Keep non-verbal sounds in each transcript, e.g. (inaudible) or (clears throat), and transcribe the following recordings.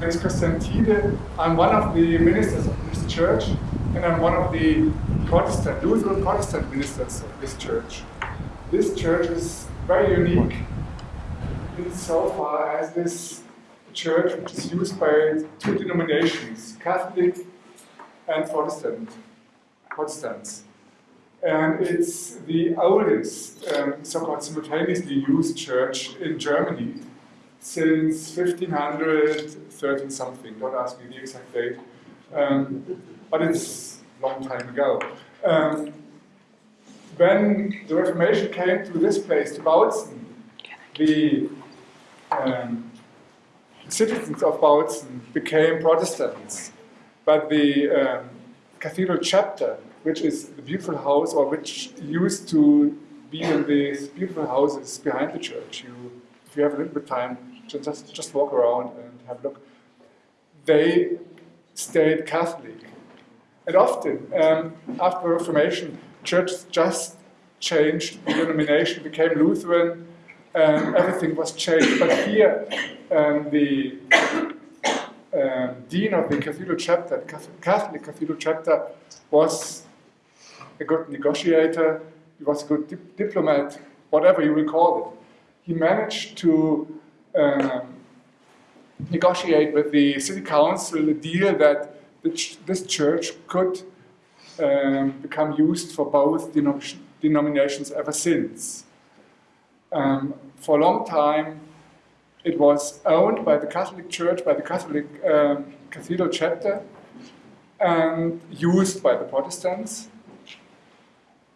name is Christian Tiede. I'm one of the ministers of this church, and I'm one of the Protestant, Lutheran Protestant ministers of this church. This church is very unique insofar as this church which is used by two denominations, Catholic and Protestant, Protestants. And it's the oldest um, so-called simultaneously used church in Germany since 1513 something, don't ask me the exact date, um, but it's a long time ago. Um, when the Reformation came to this place, to Bautzen, the um, citizens of Bautzen became Protestants, but the um, cathedral chapter, which is the beautiful house, or which used to be in these beautiful houses behind the church, you, if you have a little bit of time, just, just walk around and have a look, they stayed Catholic. And often, um, after the Reformation, churches just changed the denomination, became Lutheran, um, everything was changed. But here, um, the um, dean of the cathedral chapter, Catholic cathedral chapter, was a good negotiator, he was a good dip diplomat, whatever you will call it. He managed to um, negotiate with the city council a deal that ch this church could um, become used for both denom denominations ever since. Um, for a long time, it was owned by the Catholic Church, by the Catholic um, Cathedral chapter, and used by the Protestants.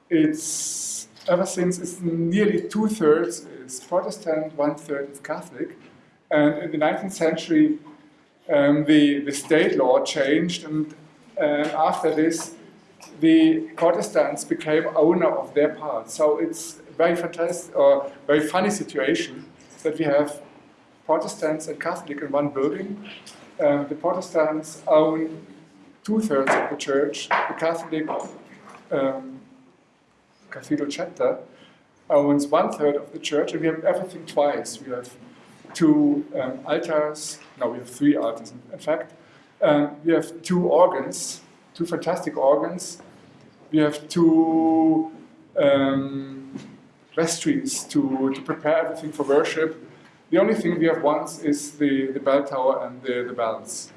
It's ever since it's nearly two-thirds is Protestant, one-third is Catholic. And in the 19th century, um, the, the state law changed, and uh, after this, the Protestants became owner of their part. So it's a very fantastic, or very funny situation that we have Protestants and Catholic in one building. Uh, the Protestants own two-thirds of the church, the Catholic um, cathedral chapter owns one-third of the church, and we have everything twice. We have two um, altars, no, we have three altars in, fact. Um, we have two organs, two fantastic organs. We have two um, vestries to, to prepare everything for worship. The only thing we have once is the, the bell tower and the, the bells.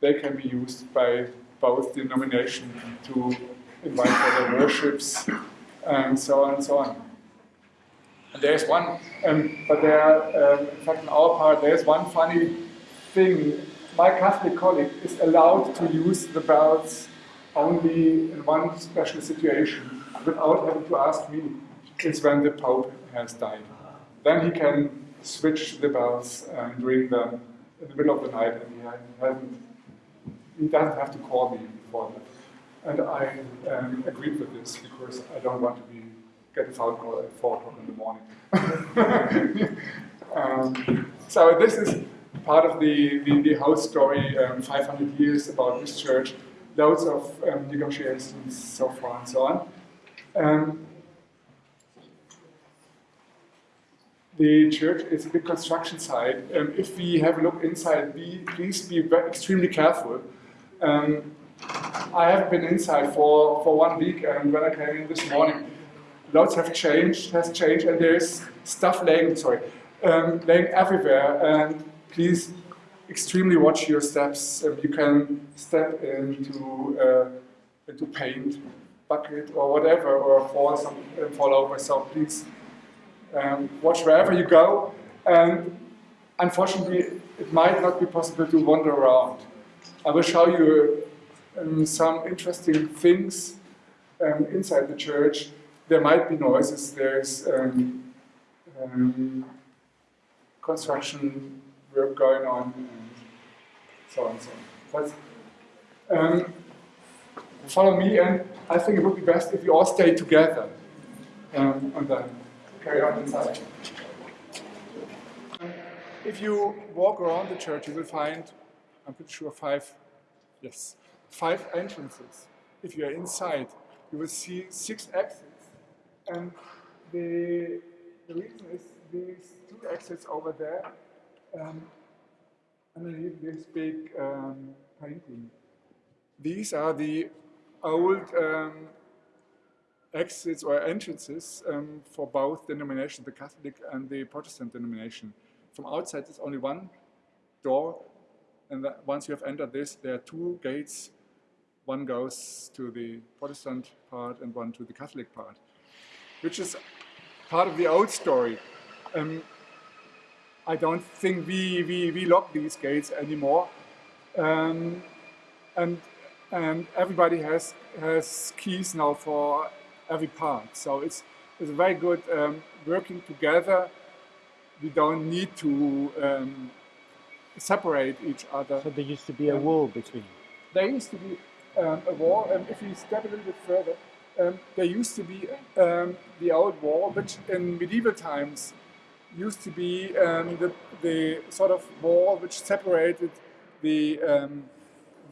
They can be used by both denominations to invite for their worships and so on and so on. And there's one, um, but there, um, in fact, on our part, there's one funny thing. My Catholic colleague is allowed to use the bells only in one special situation without having to ask me. It's when the Pope has died. Then he can switch the bells and ring them in the middle of the night, and he hasn't. He doesn't have to call me before that. And I um, agreed with this because I don't want to be get phone call at 4 o'clock in the morning. (laughs) um, so this is part of the, the, the whole story, um, 500 years about this church, loads of um, negotiations so far and so on. Um, the church is a big construction site. Um, if we have a look inside, be, please be extremely careful. Um, I haven't been inside for, for one week and when I came in this morning, lots have changed, has changed, and there's stuff laying, sorry, um, laying everywhere. And please extremely watch your steps. Um, you can step into uh, into paint bucket or whatever, or fall some uh, fall over. So please um, watch wherever you go. And unfortunately, it might not be possible to wander around. I will show you um, some interesting things um, inside the church there might be noises, there's um, um, construction work going on, and so on and so on. But, um, follow me, and I think it would be best if you all stay together um, and then carry on inside. If you walk around the church, you will find, I'm pretty sure, five, yes, five entrances. If you are inside, you will see six exits and the, the reason is these two exits over there, um, underneath this big um, painting. These are the old um, exits or entrances um, for both denominations, the Catholic and the Protestant denomination. From outside, there's only one door, and once you have entered this, there are two gates. One goes to the Protestant part and one to the Catholic part, which is part of the old story. Um, I don't think we, we, we lock these gates anymore. Um, and and everybody has has keys now for every part. So it's it's very good um, working together. We don't need to um, separate each other. So there used to be a wall between. There used to be um, a wall, and if we step a little bit further, um, there used to be um, the old wall, which in medieval times used to be um, the, the sort of wall which separated the, um,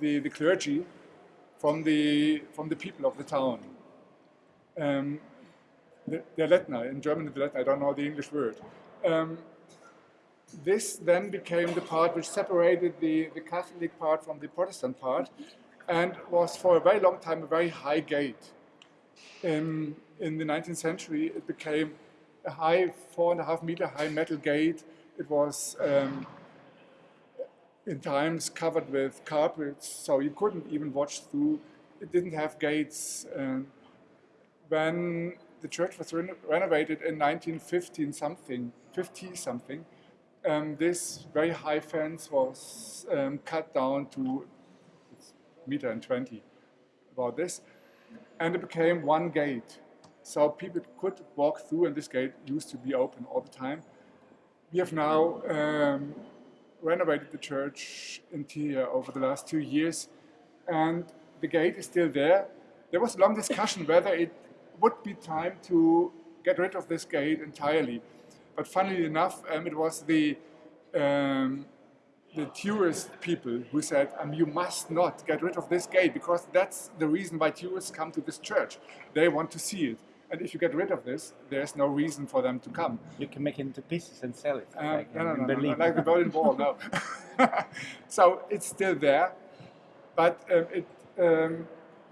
the, the clergy from the, from the people of the town. Um, the, the Lettner, in German the Lettner, I don't know the English word. Um, this then became the part which separated the, the Catholic part from the Protestant part and was for a very long time a very high gate. Um, in the 19th century it became a high, four and a half meter high metal gate. It was um, in times covered with carpets, so you couldn't even watch through. It didn't have gates. And when the church was reno renovated in 1915 something, 50 something, um, this very high fence was um, cut down to meter and 20, about this, and it became one gate. So people could walk through and this gate used to be open all the time. We have now um, renovated the church interior over the last two years and the gate is still there. There was a long discussion whether it would be time to get rid of this gate entirely. But funnily enough, um, it was the um, the tourist people who said, um, you must not get rid of this gate because that's the reason why tourists come to this church. They want to see it. And if you get rid of this, there's no reason for them to come. You can make it into pieces and sell it. Um, like no, no, no, like the Berlin Wall, no. (laughs) so it's still there, but um, it um,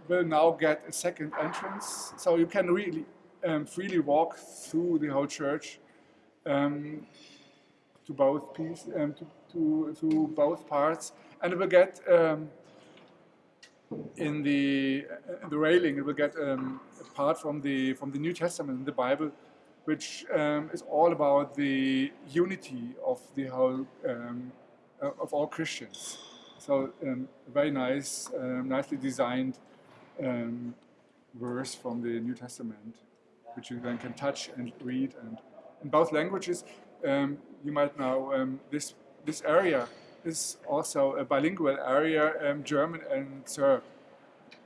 will now get a second entrance. So you can really um, freely walk through the whole church um, to both pieces, um, to, to, to both parts, and it will get in the the railing it will get um, a part from the from the New Testament the Bible, which um, is all about the unity of the whole um, uh, of all Christians. So um, very nice, um, nicely designed um, verse from the New Testament, which you then can touch and read and in both languages. You might know this this area is also a bilingual area, um, German and Serb.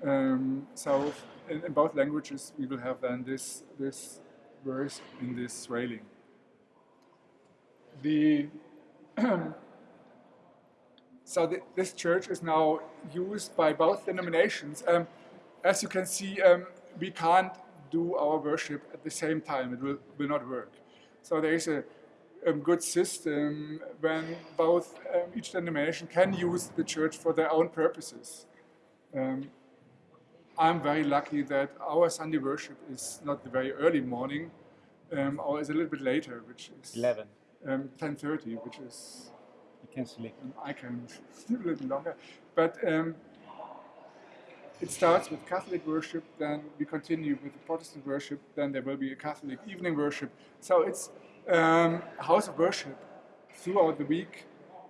Um, so in, in, both languages we will have then this, this verse in this railing. The (clears throat) so the, this church is now used by both denominations. Um, as you can see, um, we can't do our worship at the same time. It will, will not work. So there is a um, good system when both um, each denomination can use the church for their own purposes. Um, I'm very lucky that our Sunday worship is not the very early morning, um, or is a little bit later, which is 11. 10.30, um, which is... You can sleep. Um, I can (laughs) sleep a little longer. But it starts with Catholic worship, then we continue with the Protestant worship, then there will be a Catholic evening worship. So it's um, house of worship throughout the week,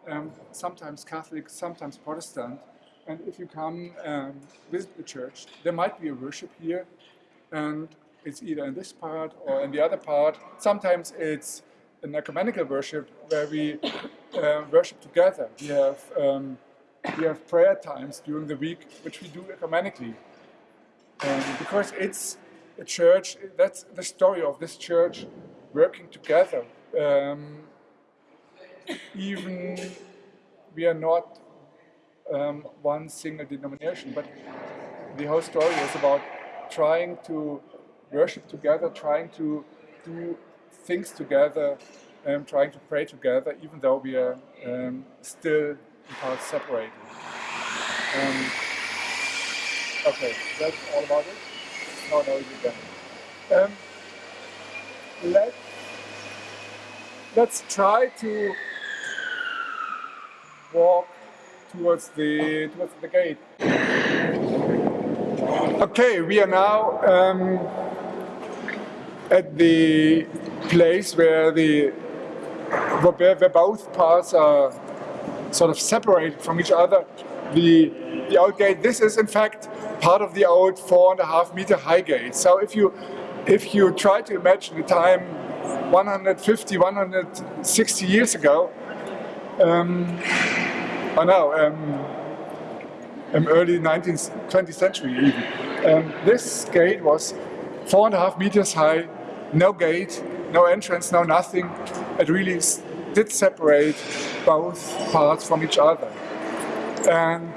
um, sometimes Catholic, sometimes Protestant. And if you come um, visit the church, there might be a worship here, and it's either in this part or in the other part. Sometimes it's an ecumenical worship where we uh, worship together. We have um, we have prayer times during the week, which we do ecumenically, um, because it's a church. That's the story of this church working together. Um, even we are not um, one single denomination, but the whole story is about trying to worship together, trying to do things together um, trying to pray together, even though we are um, still in parts separated. Um, okay, that's all about it. No, no, you again. Let, let's try to walk towards the towards the gate. Okay, we are now um, at the place where the where, where both parts are sort of separated from each other. The the old gate. This is in fact part of the old four and a half meter high gate. So if you if you try to imagine the time 150, 160 years ago, um, oh no, um, um, early 19th, 20th century even. Um, this gate was four and a half meters high, no gate, no entrance, no nothing. It really did separate both parts from each other. And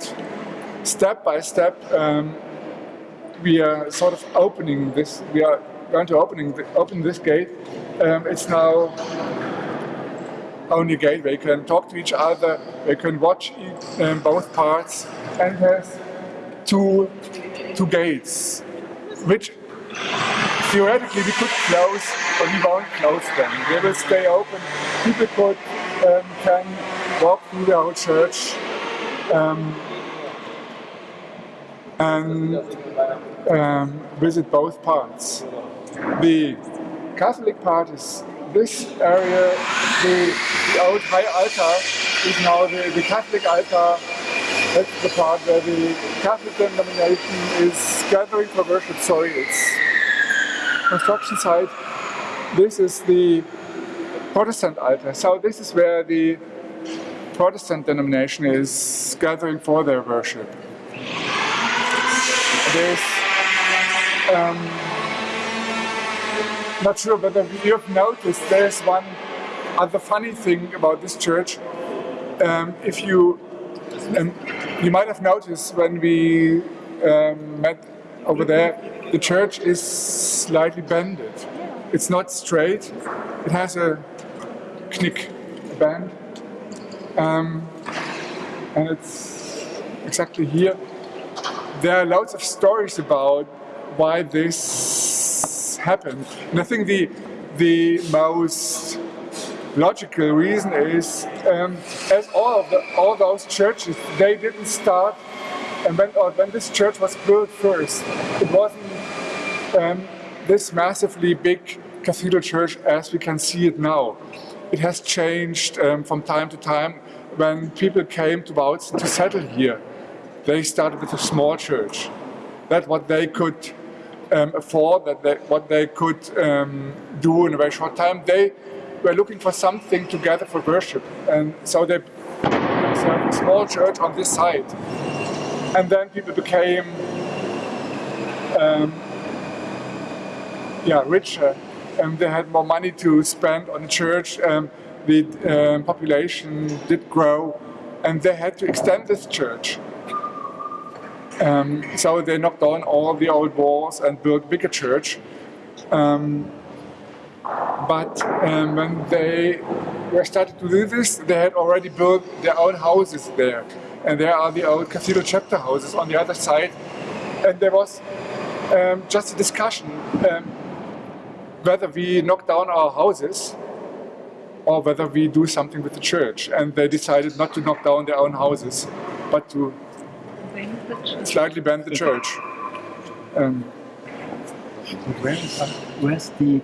step by step, um, we are sort of opening this, we are going to opening the, open this gate. Um, it's now only gate you can talk to each other, you can watch um, both parts, and has two, two gates, which theoretically we could close, but we won't close them. They will stay open. People could, um, can walk through the whole church um, and um, visit both parts. The Catholic part is this area, the, the old high altar is now the, the Catholic altar. That's the part where the Catholic denomination is gathering for worship. Sorry, it's construction site. This is the Protestant altar. So this is where the Protestant denomination is gathering for their worship. There's um, not sure whether you have noticed there's one other funny thing about this church. Um, if you um, you might have noticed when we um, met over there, the church is slightly bended. It's not straight. It has a knick bend, um, and it's exactly here. There are lots of stories about why this happened. And I think the, the most logical reason is, um, as all of the, all those churches, they didn't start, and when, when this church was built first, it wasn't um, this massively big cathedral church as we can see it now. It has changed um, from time to time when people came to Bautzen to settle here. They started with a small church. That's what they could um, afford, that they, what they could um, do in a very short time. They were looking for something together for worship, and so they a small church on this side. And then people became um, yeah, richer, and they had more money to spend on the church. Um, the um, population did grow, and they had to extend this church. Um, so they knocked down all the old walls and built bigger church. Um, but um, when they were started to do this, they had already built their own houses there. And there are the old cathedral chapter houses on the other side. And there was um, just a discussion um, whether we knock down our houses or whether we do something with the church. And they decided not to knock down their own houses, but to slightly bend the church. Um, where is, where's the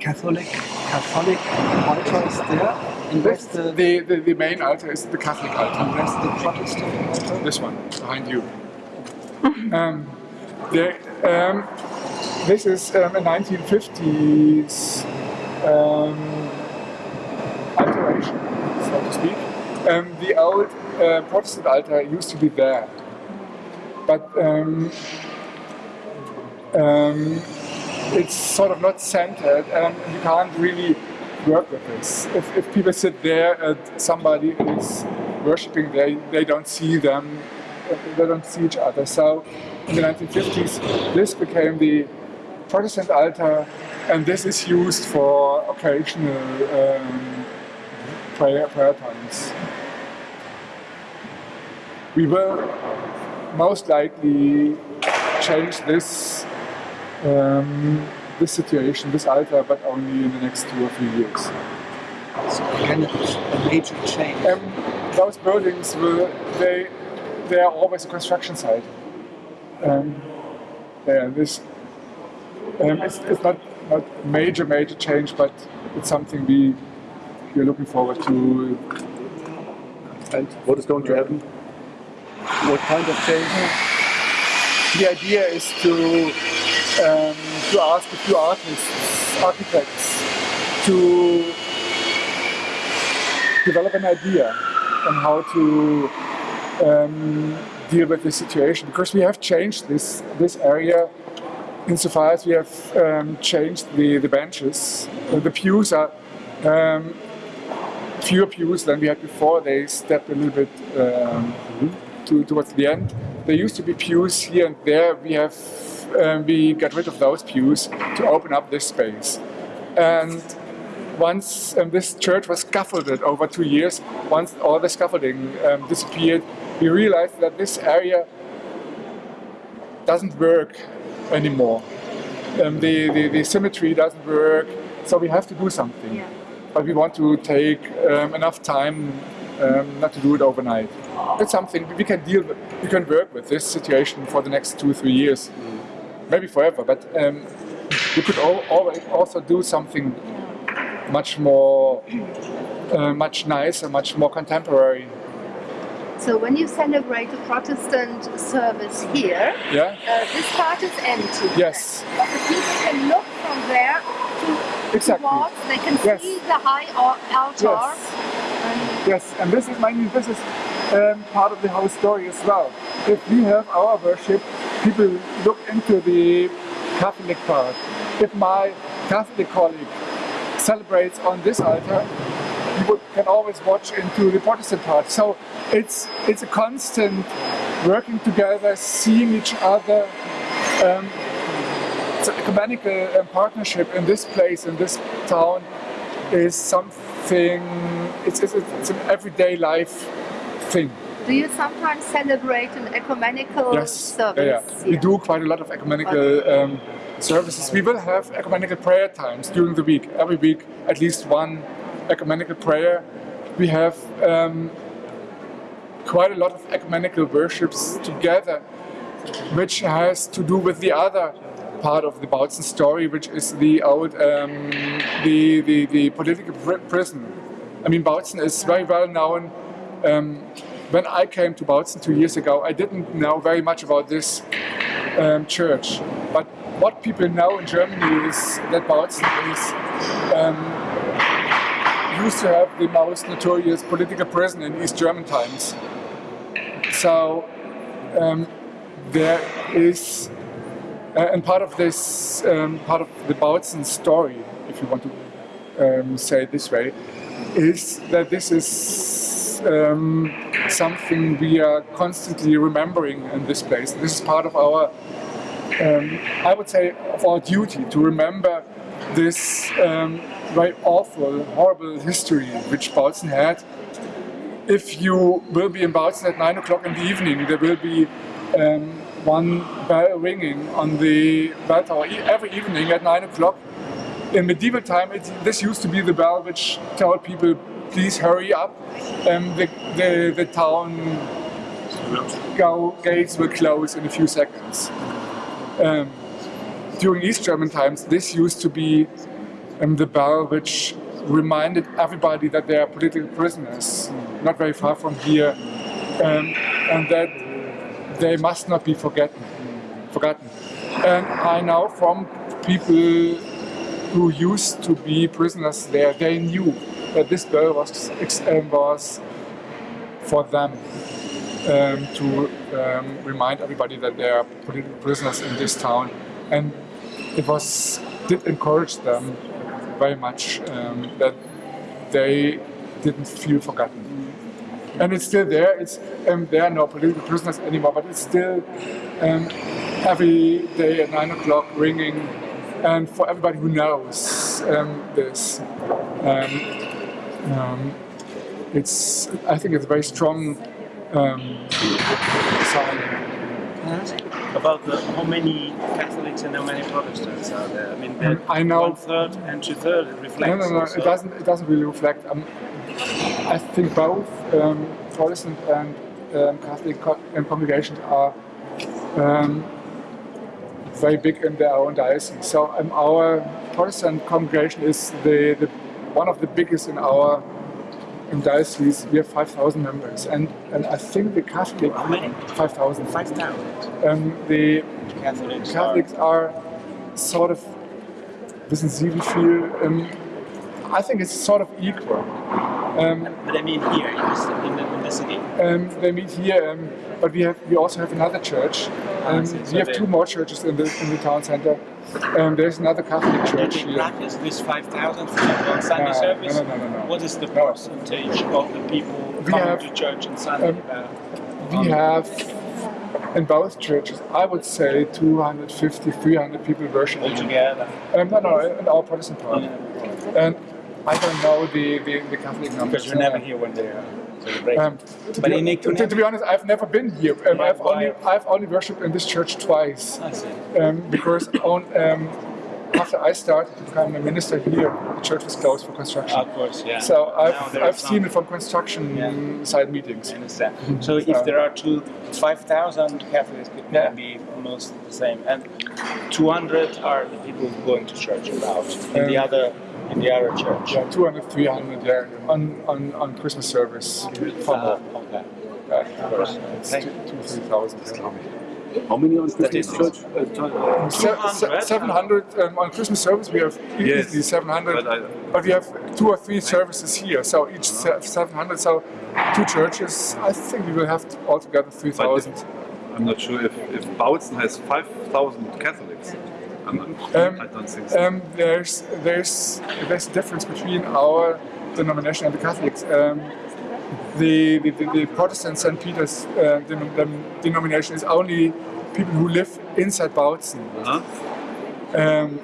Catholic Catholic altar is there? And where's the, the, the, the main altar is the Catholic altar. and where's the Protestant altar? This one, behind you. um, there, um, this is um, a 1950s um, alteration, so to speak. Um, the old uh, Protestant altar used to be there but um, um, it's sort of not centered and you can't really work with this. If, if people sit there and somebody is worshipping, they, they don't see them, they don't see each other. So in the 1950s, this became the Protestant altar and this is used for occasional um, prayer, prayer times. We will most likely change this um, this situation, this altar, but only in the next two or three years. So again, it's a major change. Um, those buildings will they they are always a construction site. Um, yeah, this um, it's, it's not not major major change, but it's something we we're looking forward to. And what is going to happen? What kind of change? The idea is to um, to ask a few artists, architects, to develop an idea on how to um, deal with this situation because we have changed this this area insofar as we have um, changed the, the benches. Uh, the pews are um, fewer pews than we had before. They stepped a little bit um, to, towards the end. There used to be pews here and there. We have um, we got rid of those pews to open up this space. And once um, this church was scaffolded over two years, once all the scaffolding um, disappeared, we realized that this area doesn't work anymore. Um, the, the, the symmetry doesn't work, so we have to do something. Yeah. But we want to take um, enough time um, not to do it overnight. It's something we can deal with, we can work with this situation for the next two, three years, maybe forever, but um, we could al always also do something much more, uh, much nicer, much more contemporary. So when you celebrate a Protestant service here, Yeah? uh, this part is empty. Yes. But the people can look from there to Exactly. towards, they can Yes. see the high altar. Yes. Yes, and this is, mean, this is um, part of the whole story as well. If we have our worship, people look into the Catholic part. If my Catholic colleague celebrates on this altar, you can always watch into the Protestant part. So it's it's a constant working together, seeing each other. Um, it's an ecumenical um, partnership in this place, in this town, is something. It's it's, it's an everyday life thing. do you sometimes celebrate an ecumenical Yes, service? yeah, yeah. We do quite a lot of ecumenical um, services. We will have ecumenical prayer times during the week. Every week, at least one ecumenical prayer. We have um, quite a lot of ecumenical worships together, which has to do with the other part of the Bautzen story, which is the old, um, the, the, the political pri- prison. I mean, Bautzen is very well known. Um, when I came to Bautzen two years ago, I didn't know very much about this um, church. But what people know in Germany is that Bautzen is um, used to have the most notorious political prison in East German times. So um, there is, uh, and part of this, um, part of the Bautzen story, if you want to um, say this way, is that this is um, something we are constantly remembering in this place. This is part of our, um, I would say, of our duty to remember this um, very awful, horrible history which Bautzen had. If you will be in Bautzen at 9 o'clock in the evening, there will be um, one bell ringing on the bell tower every evening at 9 o'clock. In medieval time, it, this used to be the bell which told people, please hurry up. Um, the, the, the town go, gates will close in a few seconds. Um, during East German times, this used to be um, the bell which reminded everybody that they are political prisoners, not very far from here, um, and that they must not be forgotten. Forgotten. And I know from people who used to be prisoners there, they knew that this bell was um, was for them um, to um, remind everybody that they are political prisoners in this town, and it was did encourage them very much um, that they didn't feel forgotten. And it's still there. It's um, there are no political prisoners anymore, but it's still um, every day at nine o'clock ringing, and for everybody who knows um, this. Um, um, it's I think it's a very strong um, sign. Can I ask about the, how many Catholics and how many Protestants are there? I mean, the I know- one third and two third reflects. No, no, no. also- It doesn't. It doesn't really reflect. Um, I think both um, Protestant and um, Catholic co- um, congregations are um, very big in their own diocese. So um, our Protestant congregation is the, the one of the biggest in our in diocese. We have five thousand members, and and I think the Catholic How many? five thousand. Five thousand Um, the Catholics. Catholics are sort of, wissen Sie wie viel? Um, I think it's sort of equal. Um, but I mean here in this, in the, in the city. um, they meet here, um, but we have we also have another church. Ah, Um. So we have two more churches in the in the town center. Um, there's another Catholic church here. practice this 5,000 for example, on Sunday No, service. no, no, no, no. What is the percentage of the people We coming have, to church on Sunday? um, about? We have in both churches, I would say 250, 300 people worshiping. altogether. Um, no, no, in our Protestant part. And I don't know the, the, the Catholic numbers. Because you're never here when they are celebrating. Um, to, But be, to, to be honest, I've never been here. Um, Yeah, I've only? I've only worshipped in this church twice I see. um, because on, um, after I started to become a minister here, the church was closed for construction. Of course, yeah. So I've, I've seen it from construction Yeah. side meetings. I understand. So if there are two, 5,000 Catholics could Yeah. be almost the same, and 200 are the people going to church about the Um, other in the other church. Yeah, 200, 300 yeah, on, on, on Christmas service. Uh, okay. uh, of course, it's Thank two, two, 3,000. How many on Christmas Statistics. church? Uh. Se- se- 200? 700 um, on Christmas service. We have Yes, easily 700, but I- but we have two or three services here. So each se- 700. So two churches. I think we will have t- altogether 3,000. I'm not sure if, if Bautzen has 5,000 Catholics. I'm not, Um, I don't think so. Um, there's there's there's a difference between our denomination and the Catholics. Um, the, the, the, the Protestant St. Peter's uh, denom- dem- denomination is only people who live inside Bautzen. huh? Um,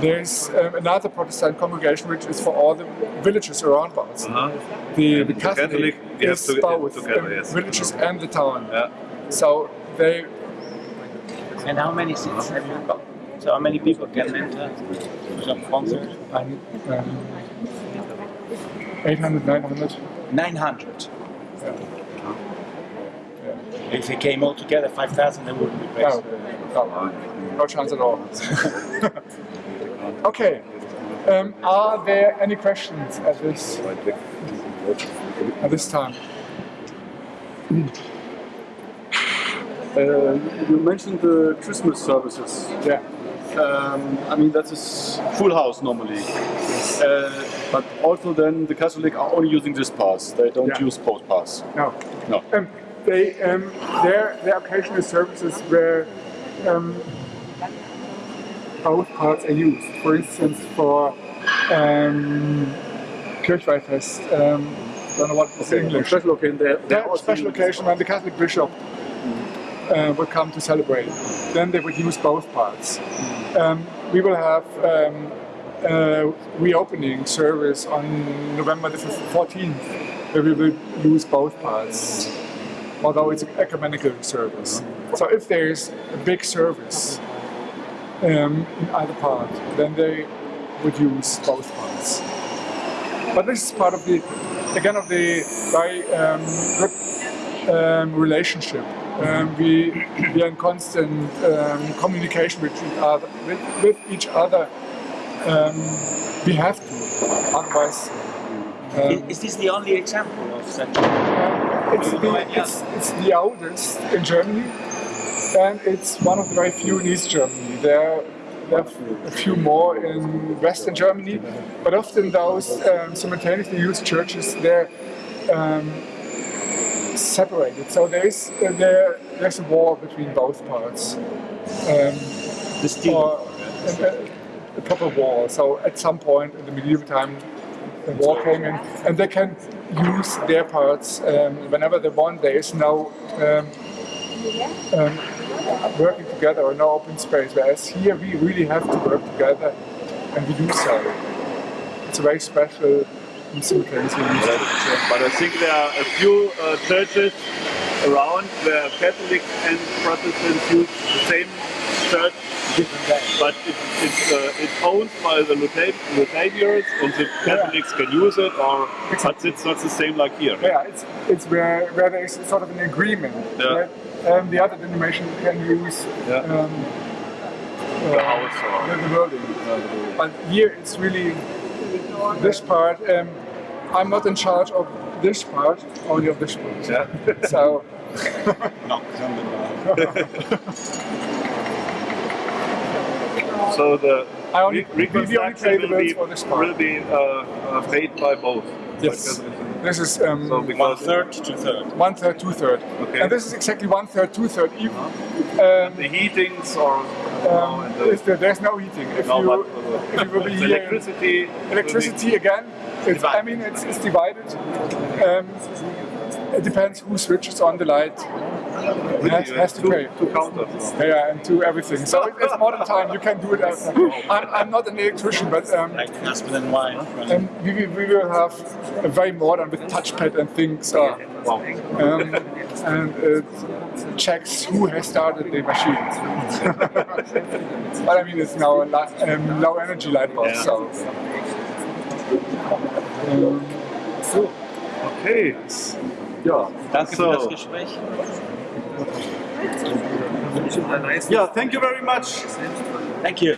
there's um, another Protestant congregation which is for all the villages around Bautzen. Uh-huh. The, the the Catholic, Catholic, is to- both together, um, yes. villages and the town. Yeah. So they And how many seats have you got? So how many people can enter to some concert? um, um, 800, 900. 900. Yeah. If they came all together, 5,000, they wouldn't be No, no, no chance at all. (laughs) okay. Um, are there any questions at this at this time? Uh, you mentioned the Christmas services. Yeah. Um, I mean, that is full house normally. Uh, but also then the Catholic are only using this pass. They don't Yeah. use post pass. No. No. Um, they um, there there are occasional services where um, both parts are used. For instance, for um, Kirchweihfest. Um, don't know what in English. Special occasion. They There special occasion when the Catholic bishop uh, would come to celebrate. Then they would use both parts. Um, we will have um, a reopening service on November the 14th, where we will use both parts, although it's an ecumenical service. So if there is a big service um, in either part, then they would use both parts. But this is part of the, again, of the very um, good um, relationship. Um, we, we are in constant um, communication with each other. With, with each other. Um, we have to, otherwise. Is, Um, is this the only example of such? it's, the, it's, it's the oldest in Germany, and it's one of the very few in East Germany. There, there are a few more in Western Germany, but often those um, simultaneously used churches they're um, separated. So there is uh, there, there's a wall between both parts, um, The steel. or a, a- a proper wall. So at some point in the medieval time, the wall came in, and they can use their parts um, whenever they want. There is no um, um, working together or no open space. Whereas here we really have to work together, and we do so. It's a very special in some. But I, think there are a few uh, churches around where Catholics and Protestants use the same church, but it, it's uh, it's owned by the Lutheran, and the Catholics can use it, or but it's not the same like here. Yeah, it's it's where where there is sort of an agreement Yeah. that um, the other denomination can use Yeah. um, The uh, house or the, the building. But here it's really this part. Um, I'm not in charge of this part, only of this part. yeah. (laughs) So (laughs) no. (laughs) So the I only- re- we- we only pay the reconstruction will be, for this part. will be uh, uh, paid by both. yes, Like, this is um, So One because third to third. one third, two third, Okay. and this is exactly one third, two third. Even um, the heatings or um, and the, there's no heating. If no, you but, uh, if you will be here, electricity, electricity again. It's, I mean, it's, it's divided. Um, it depends who switches on the light. will Has, has have to two, pay. two counters. Yeah, Yeah, and to everything. So it, it's modern time. You can do it. As, (laughs) (laughs) I'm, I'm not an electrician, but um, Like husband and wife. right? um, we, will- we will have a very modern with touchpad and things. Uh, Wow. um, and it checks who has started the machine. (laughs) but I mean, it's now a um, low energy light bulb, Yeah. so. Um, so, Okay. Ja. Danke für So. das Gespräch. Yeah, thank you very much. Thank you.